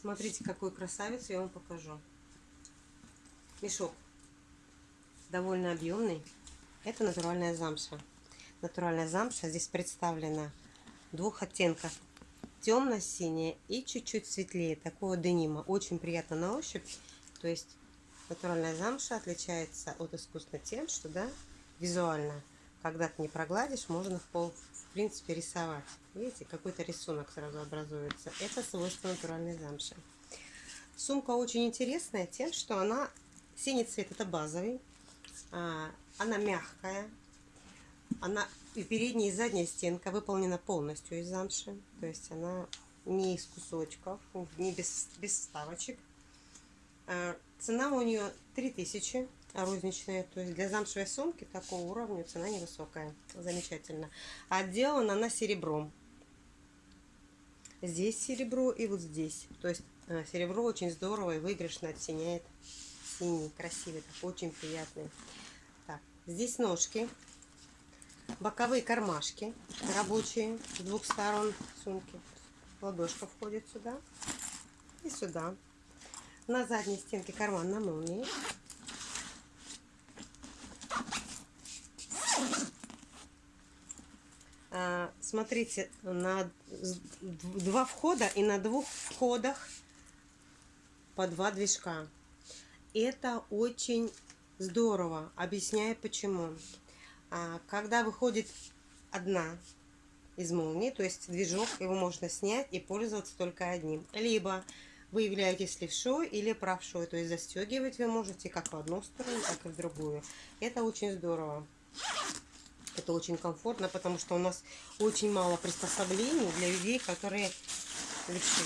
Смотрите, какой красавец я вам покажу. Мешок довольно объемный. Это натуральная замша. Натуральная замша здесь представлена двух оттенков. Темно-синяя и чуть-чуть светлее. Такого денима. Очень приятно на ощупь. То есть натуральная замша отличается от искусственной тем, что да, визуально, когда ты не прогладишь, можно в пол, в принципе, рисовать. Видите, какой-то рисунок сразу образуется. Это свойство натуральной замши. Сумка очень интересная тем, что она синий цвет это базовый, а, она мягкая, она и передняя и задняя стенка выполнена полностью из замши, то есть она не из кусочков, не без, без вставочек. А, цена у нее 3000 розничная, то есть для замшевой сумки такого уровня цена невысокая, замечательно. Отделана она серебром. Здесь серебро и вот здесь, то есть э, серебро очень здорово и выигрышно оттеняет синий, красивый, такой очень приятный. Так, здесь ножки, боковые кармашки рабочие с двух сторон сумки. Ладошка входит сюда и сюда. На задней стенке карман на молнии. Смотрите, на два входа и на двух входах по два движка. Это очень здорово. Объясняю почему. А, когда выходит одна из молний, то есть движок, его можно снять и пользоваться только одним. Либо вы являетесь левшой или правшой, то есть застегивать вы можете как в одну сторону, так и в другую. Это очень здорово. Это очень комфортно, потому что у нас очень мало приспособлений для людей, которые левши.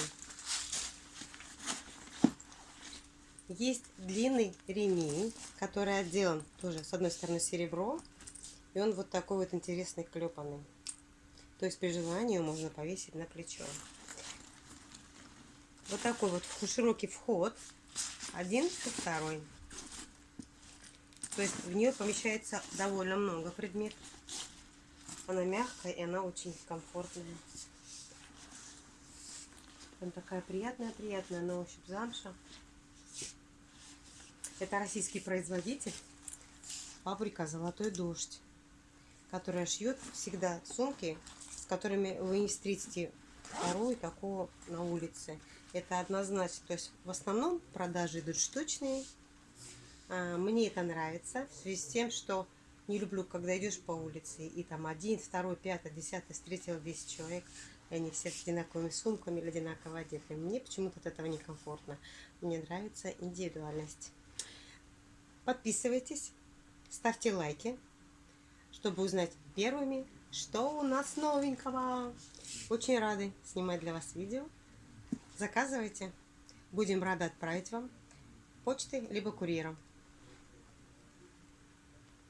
Есть длинный ремень, который отделан тоже с одной стороны серебро, и он вот такой вот интересный клепанный. То есть при желании можно повесить на плечо. Вот такой вот широкий вход, один и второй. То есть в нее помещается довольно много предметов. Она мягкая и она очень комфортная. Она такая приятная-приятная на ощупь замша. Это российский производитель. Фабрика «Золотой дождь», которая шьет всегда сумки, с которыми вы не встретите вторую такого на улице. Это однозначно. То есть в основном продажи идут штучные. А, мне это нравится в связи с тем, что не люблю, когда идешь по улице, и там один, второй, пятый, десятый встретил 10 человек, и они все с одинаковыми сумками или одинаково одеты. Мне почему-то от этого некомфортно. Мне нравится индивидуальность. Подписывайтесь, ставьте лайки, чтобы узнать первыми, что у нас новенького. Очень рады снимать для вас видео. Заказывайте. Будем рады отправить вам почтой либо курьером.